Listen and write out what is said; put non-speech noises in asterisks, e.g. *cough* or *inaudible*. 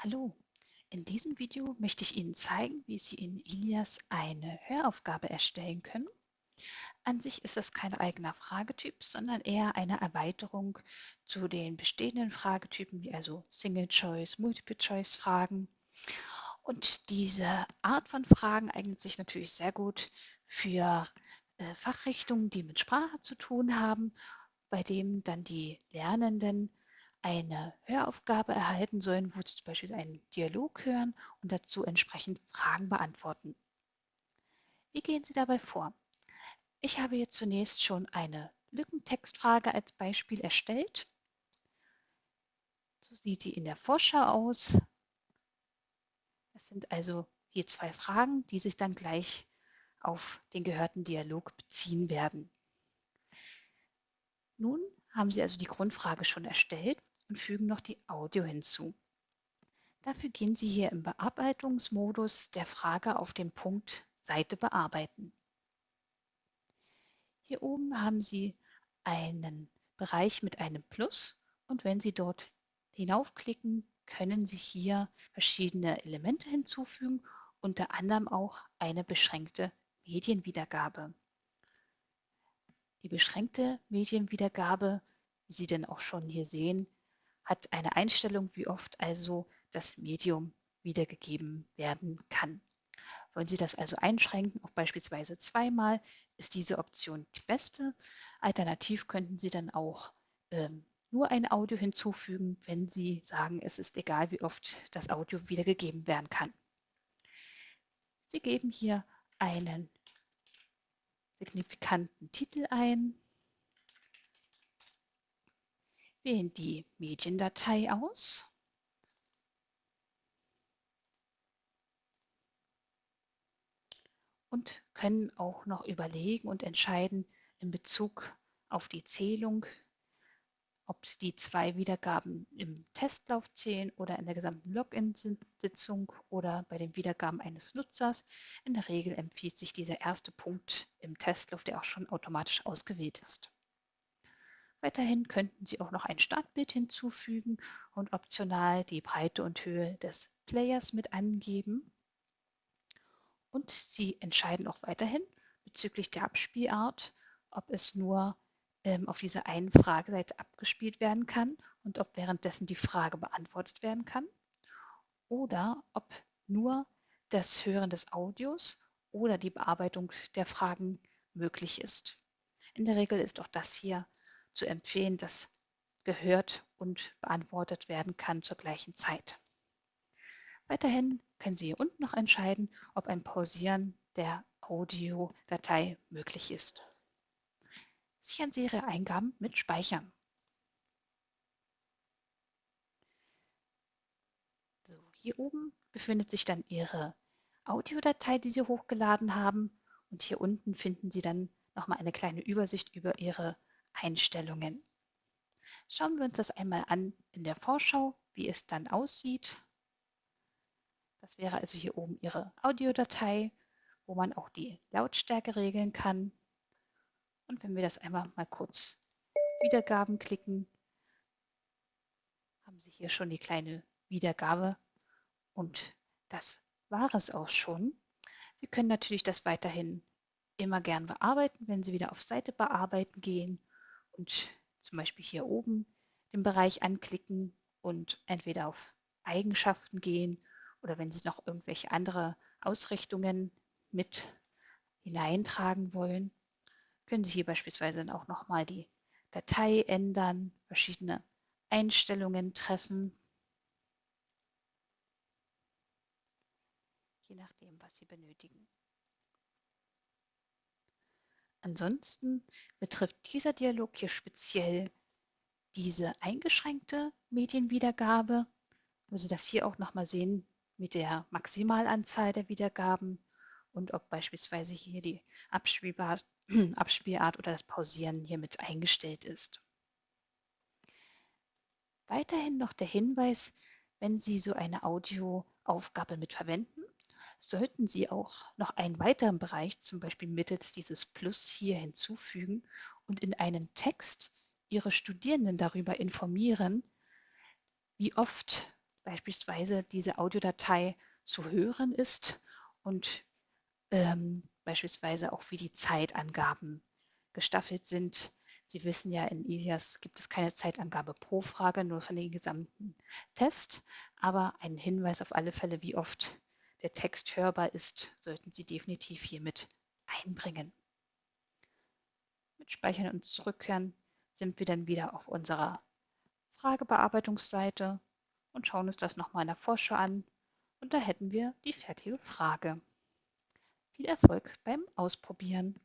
Hallo, in diesem Video möchte ich Ihnen zeigen, wie Sie in Ilias eine Höraufgabe erstellen können. An sich ist das kein eigener Fragetyp, sondern eher eine Erweiterung zu den bestehenden Fragetypen, wie also Single-Choice, Multiple-Choice-Fragen. Und diese Art von Fragen eignet sich natürlich sehr gut für äh, Fachrichtungen, die mit Sprache zu tun haben, bei denen dann die Lernenden eine Höraufgabe erhalten sollen, wo Sie zum Beispiel einen Dialog hören und dazu entsprechend Fragen beantworten. Wie gehen Sie dabei vor? Ich habe jetzt zunächst schon eine Lückentextfrage als Beispiel erstellt. So sieht die in der Vorschau aus. Das sind also hier zwei Fragen, die sich dann gleich auf den gehörten Dialog beziehen werden. Nun haben Sie also die Grundfrage schon erstellt und fügen noch die Audio hinzu. Dafür gehen Sie hier im Bearbeitungsmodus der Frage auf den Punkt Seite bearbeiten. Hier oben haben Sie einen Bereich mit einem Plus und wenn Sie dort hinaufklicken, können Sie hier verschiedene Elemente hinzufügen, unter anderem auch eine beschränkte Medienwiedergabe. Die beschränkte Medienwiedergabe, wie Sie denn auch schon hier sehen, hat eine Einstellung, wie oft also das Medium wiedergegeben werden kann. Wollen Sie das also einschränken auf beispielsweise zweimal, ist diese Option die beste. Alternativ könnten Sie dann auch ähm, nur ein Audio hinzufügen, wenn Sie sagen, es ist egal, wie oft das Audio wiedergegeben werden kann. Sie geben hier einen signifikanten Titel ein wählen die Mediendatei aus. Und können auch noch überlegen und entscheiden in Bezug auf die Zählung, ob die zwei Wiedergaben im Testlauf zählen oder in der gesamten Login-Sitzung oder bei den Wiedergaben eines Nutzers. In der Regel empfiehlt sich dieser erste Punkt im Testlauf, der auch schon automatisch ausgewählt ist. Weiterhin könnten Sie auch noch ein Startbild hinzufügen und optional die Breite und Höhe des Players mit angeben. Und Sie entscheiden auch weiterhin bezüglich der Abspielart, ob es nur ähm, auf dieser einen Frageseite abgespielt werden kann und ob währenddessen die Frage beantwortet werden kann oder ob nur das Hören des Audios oder die Bearbeitung der Fragen möglich ist. In der Regel ist auch das hier zu empfehlen, dass gehört und beantwortet werden kann zur gleichen Zeit. Weiterhin können Sie hier unten noch entscheiden, ob ein Pausieren der Audiodatei möglich ist. Sichern Sie Ihre Eingaben mit Speichern. So, hier oben befindet sich dann Ihre Audiodatei, die Sie hochgeladen haben. Und hier unten finden Sie dann nochmal eine kleine Übersicht über Ihre Einstellungen. Schauen wir uns das einmal an in der Vorschau, wie es dann aussieht. Das wäre also hier oben Ihre Audiodatei, wo man auch die Lautstärke regeln kann. Und wenn wir das einmal mal kurz Wiedergaben klicken, haben Sie hier schon die kleine Wiedergabe und das war es auch schon. Sie können natürlich das weiterhin immer gern bearbeiten, wenn Sie wieder auf Seite bearbeiten gehen und zum Beispiel hier oben den Bereich anklicken und entweder auf Eigenschaften gehen oder wenn Sie noch irgendwelche andere Ausrichtungen mit hineintragen wollen, können Sie hier beispielsweise dann auch nochmal die Datei ändern, verschiedene Einstellungen treffen, je nachdem, was Sie benötigen. Ansonsten betrifft dieser Dialog hier speziell diese eingeschränkte Medienwiedergabe, wo Sie das hier auch nochmal sehen mit der Maximalanzahl der Wiedergaben und ob beispielsweise hier die Abspielart, *clears throat* Abspielart oder das Pausieren hiermit eingestellt ist. Weiterhin noch der Hinweis, wenn Sie so eine Audioaufgabe mit verwenden, sollten Sie auch noch einen weiteren Bereich, zum Beispiel mittels dieses Plus hier hinzufügen und in einem Text Ihre Studierenden darüber informieren, wie oft beispielsweise diese Audiodatei zu hören ist und ähm, beispielsweise auch wie die Zeitangaben gestaffelt sind. Sie wissen ja, in Ilias gibt es keine Zeitangabe pro Frage, nur von den gesamten Test, aber einen Hinweis auf alle Fälle, wie oft der Text hörbar ist, sollten Sie definitiv hiermit einbringen. Mit Speichern und Zurückkehren sind wir dann wieder auf unserer Fragebearbeitungsseite und schauen uns das nochmal in der Vorschau an. Und da hätten wir die fertige Frage. Viel Erfolg beim Ausprobieren!